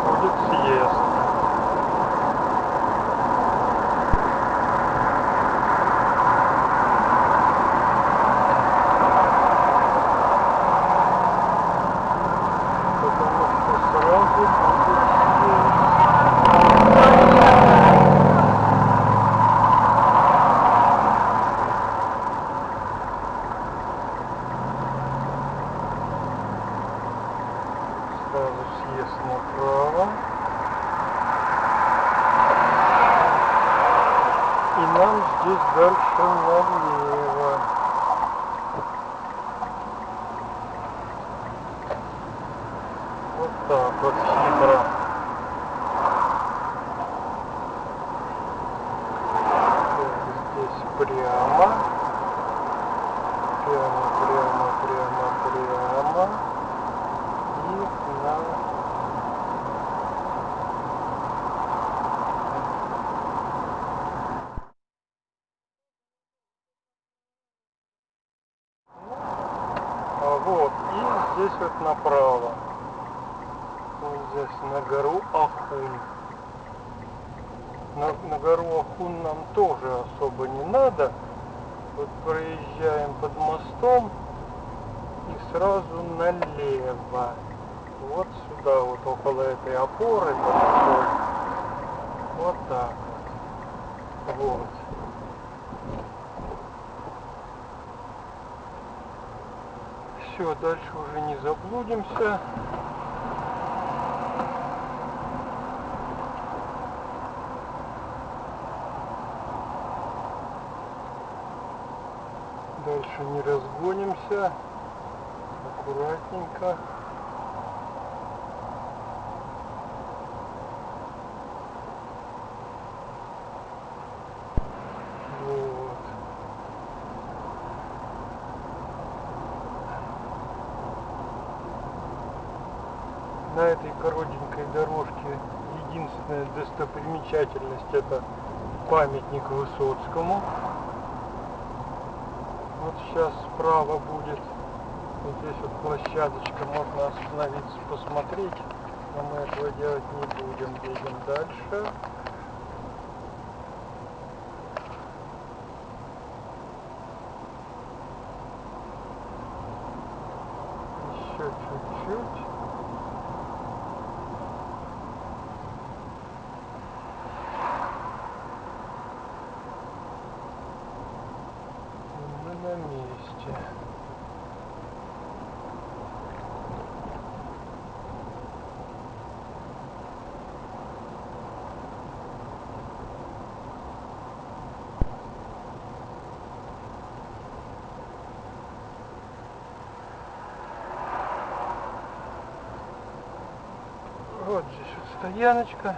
что сразу будет съезд. Потому что сразу будет съезд. Сразу съезд направо. И нам здесь дальше налево. Так вот хитро. Здесь прямо. Прямо, прямо, прямо, прямо. И на вот, и здесь вот направо. Здесь на гору Ахун. На, на гору Ахун нам тоже особо не надо. Вот проезжаем под мостом и сразу налево. Вот сюда, вот около этой опоры. Вот так. Вот. Все, дальше уже не заблудимся. Дальше не разгонимся. Аккуратненько. На этой коротенькой дорожке единственная достопримечательность это памятник Высоцкому. Вот сейчас справа будет вот здесь вот площадочка, можно остановиться, посмотреть. Но мы этого делать не будем, едем дальше. Еще чуть-чуть. И мы на месте. Вот здесь вот стояночка.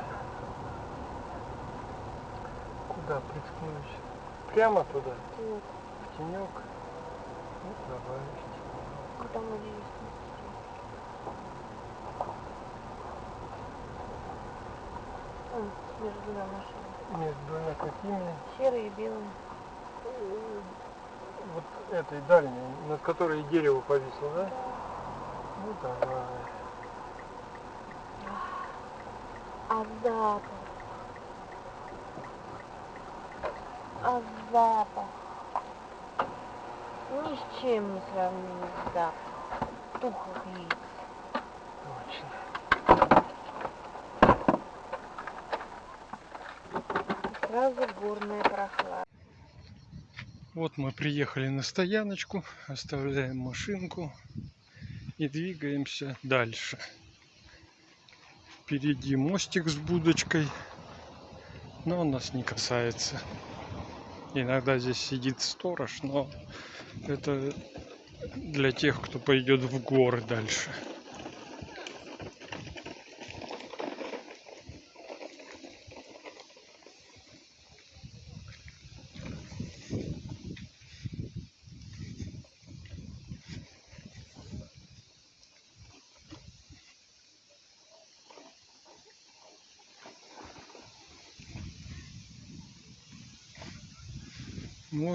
Куда приткнуть? Прямо туда, Вот. в тенек. А там между двумя машинами. Между двумя какими? Серый и белый. Э, Вот этой дальней, над которой дерево повисло, да? Ну давай. А запах. А запах. Ни с чем не сравнимый запах. Тухлых яиц. Точно. И сразу горная прохлада. Вот мы приехали на стояночку, оставляем машинку и двигаемся дальше. Впереди мостик с будочкой, но он нас не касается. Иногда здесь сидит сторож, но это для тех, кто пойдет в горы дальше.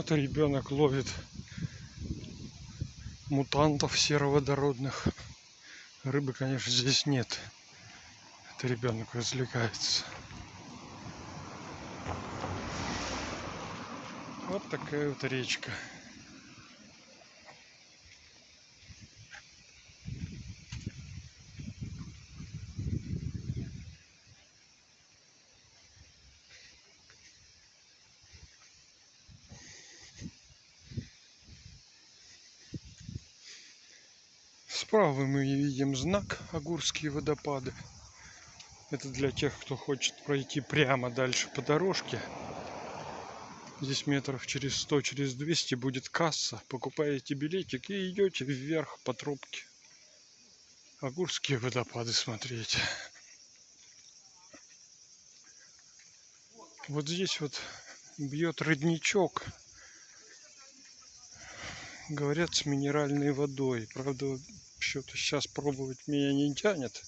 Вот ребенок ловит мутантов сероводородных. Рыбы, конечно, здесь нет. Это ребенок развлекается. Вот такая вот речка. Справа мы видим знак Агурские водопады. Это для тех, кто хочет пройти прямо дальше по дорожке. Здесь метров через 100, через 200 будет касса. Покупаете билетик и идете вверх по тропке. Агурские водопады смотреть. Вот здесь вот бьет родничок. Говорят, с минеральной водой. Правда, что-то сейчас пробовать меня не тянет.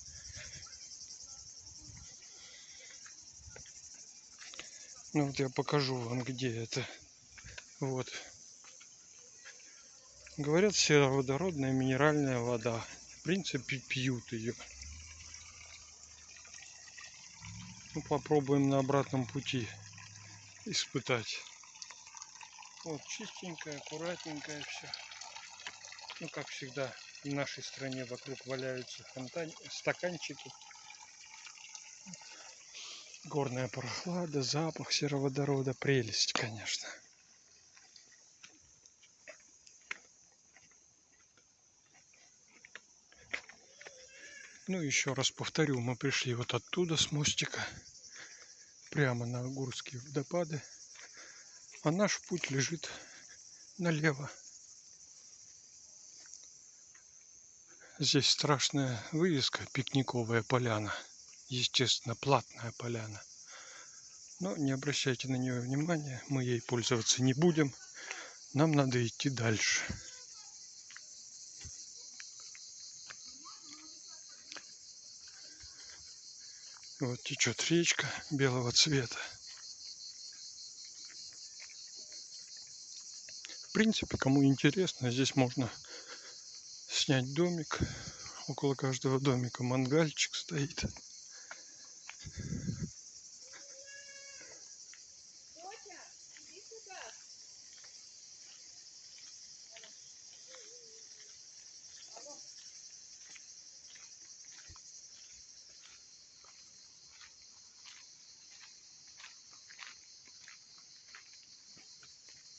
Ну вот я покажу вам, где это. Вот. Говорят, сероводородная минеральная вода. В принципе, пьют ее. Ну, попробуем на обратном пути испытать. Вот чистенькая, аккуратненькая все. Ну, как всегда, в нашей стране вокруг валяются фонтан... стаканчики. Горная прохлада, запах сероводорода, прелесть, конечно. Ну, еще раз повторю, мы пришли вот оттуда, с мостика, прямо на Агурские водопады. А наш путь лежит налево. Здесь страшная вывеска «Пикниковая поляна». Естественно, платная поляна. Но не обращайте на нее внимания, мы ей пользоваться не будем. Нам надо идти дальше. Вот течет речка белого цвета. В принципе, кому интересно, здесь можно снять домик. Около каждого домика мангальчик стоит.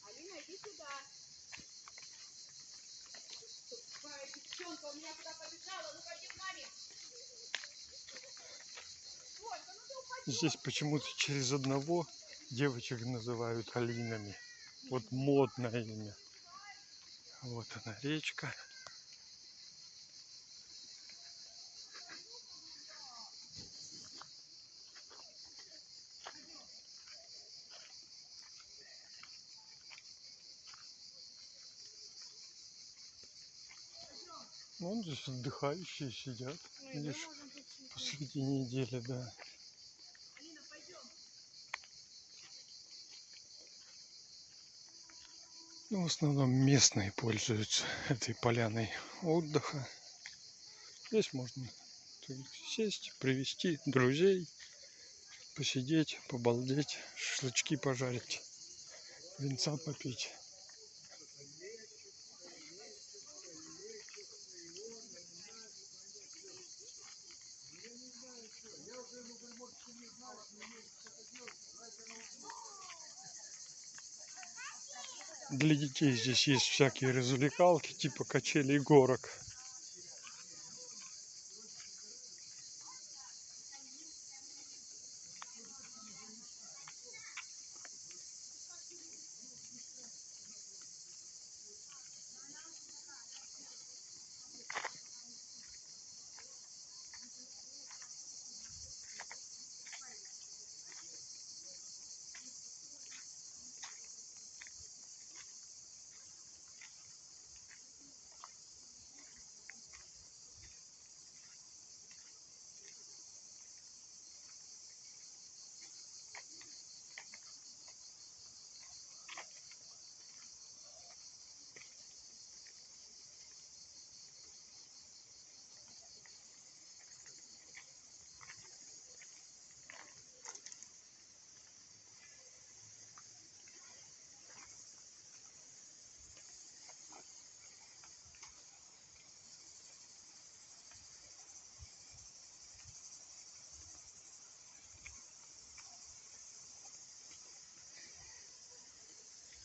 Алина, иди сюда. Тупая девчонка у меня куда побежала. Ну пойди к маме. Ольга, ну ты упади. Здесь почему-то через одного девочек называют Алинами. Вот модное имя. Вот она речка. Вон здесь отдыхающие сидят. Видишь, посреди недели, да. Ну, в основном местные пользуются этой поляной отдыха. Здесь можно сесть, привести друзей, посидеть, побалдеть, шашлычки пожарить, винца попить. Для детей здесь есть всякие развлекалки, типа качелей горок.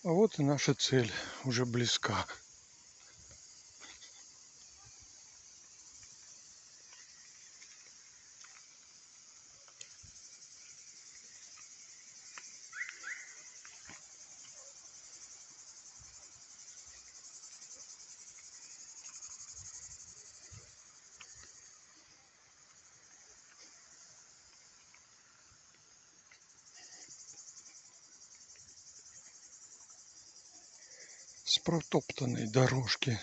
А вот и наша цель уже близка. Протоптанной дорожки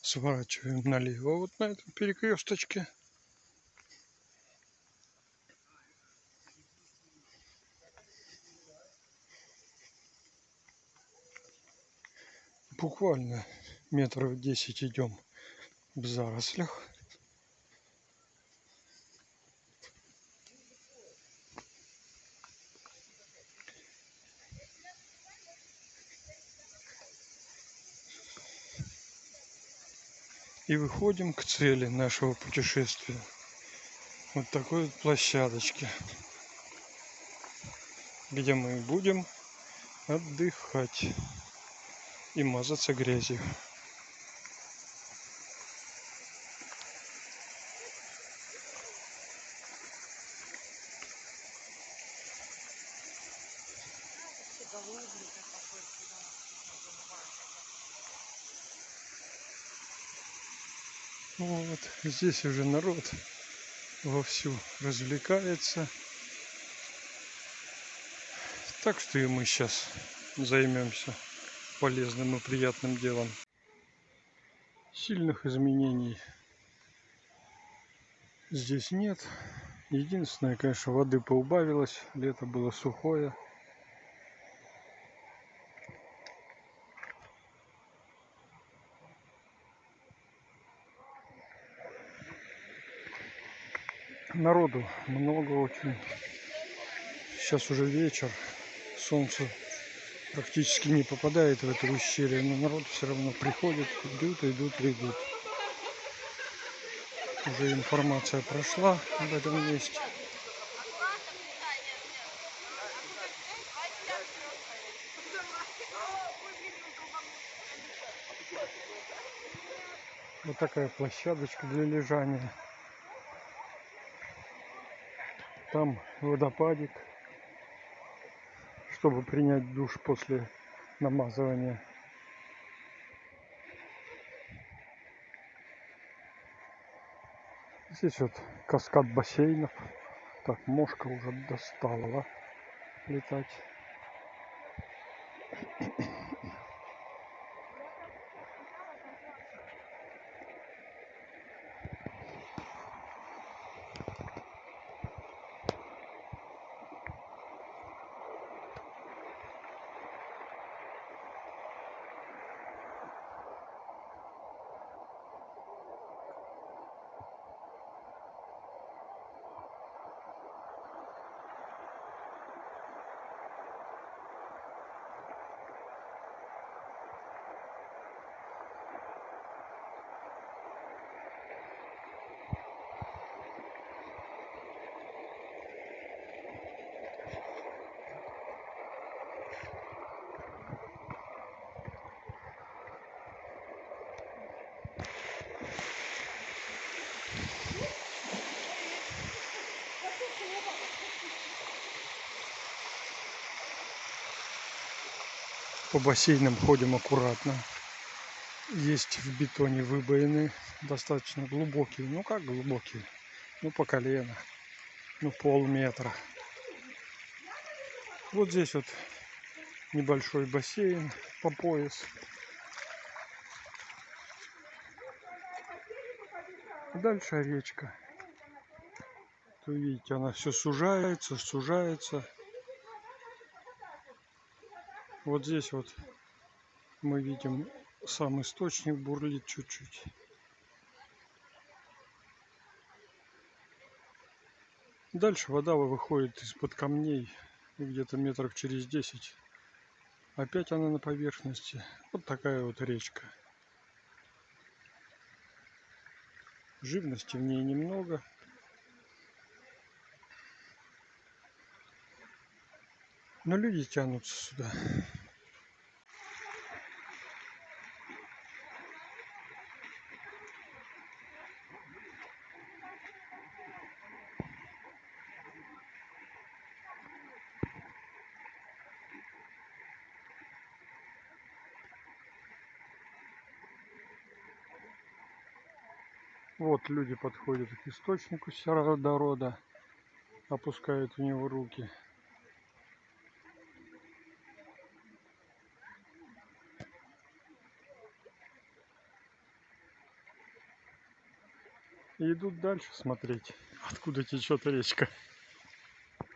сворачиваем налево вот на этом перекресточке. Буквально метров 10 идем в зарослях. И выходим к цели нашего путешествия. Вот такой вот площадочке, где мы будем отдыхать и мазаться грязью. Вот, здесь уже народ вовсю развлекается. Так что и мы сейчас займемся полезным и приятным делом. Сильных изменений здесь нет. Единственное, конечно, воды поубавилось. Лето было сухое. Народу много очень. Сейчас уже вечер. Солнце практически не попадает в это ущелье, но народ все равно приходит, идут, идут, идут. Уже информация прошла об этом месте. Вот такая площадочка для лежания. Там водопадик, чтобы принять душ после намазывания. Здесь вот каскад бассейнов. Так, мошка уже достала летать. По бассейнам ходим аккуратно. Есть в бетоне выбоины достаточно глубокие. Ну как глубокие? Ну по колено. Ну полметра. Вот здесь вот небольшой бассейн по пояс. Дальше речка. Вы видите, она все сужается, сужается. Вот здесь вот мы видим сам источник бурлит чуть-чуть. Дальше вода выходит из-под камней где-то метров через 10. Опять она на поверхности. Вот такая вот речка. Живности в ней немного. Но люди тянутся сюда. Вот люди подходят к источнику сероводорода, опускают в него руки. И идут дальше смотреть, откуда течет речка.